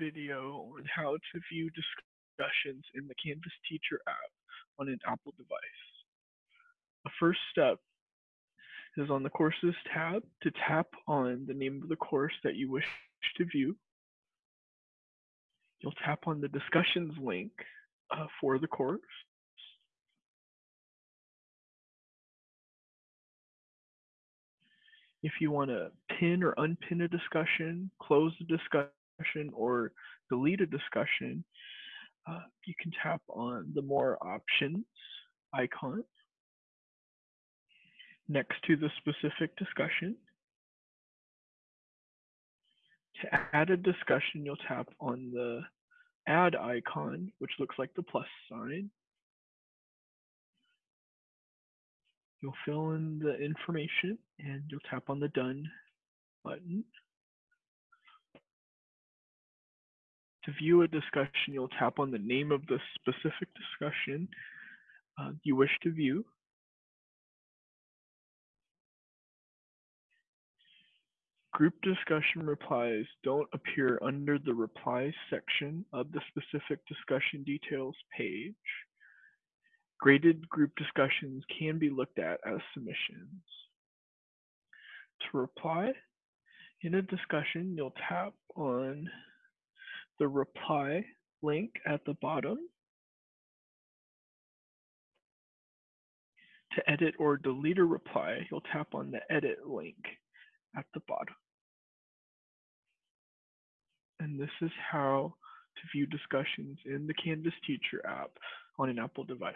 video on how to view discussions in the Canvas Teacher app on an Apple device. The first step is on the Courses tab to tap on the name of the course that you wish to view. You'll tap on the discussions link uh, for the course. If you want to pin or unpin a discussion, close the discussion, or delete a discussion, uh, you can tap on the more options icon next to the specific discussion. To add a discussion, you'll tap on the add icon, which looks like the plus sign. You'll fill in the information and you'll tap on the done button. To view a discussion, you'll tap on the name of the specific discussion uh, you wish to view. Group discussion replies don't appear under the replies section of the specific discussion details page. Graded group discussions can be looked at as submissions. To reply, in a discussion, you'll tap on the reply link at the bottom To edit or delete a reply, you'll tap on the edit link at the bottom. And this is how to view discussions in the Canvas Teacher app on an Apple device.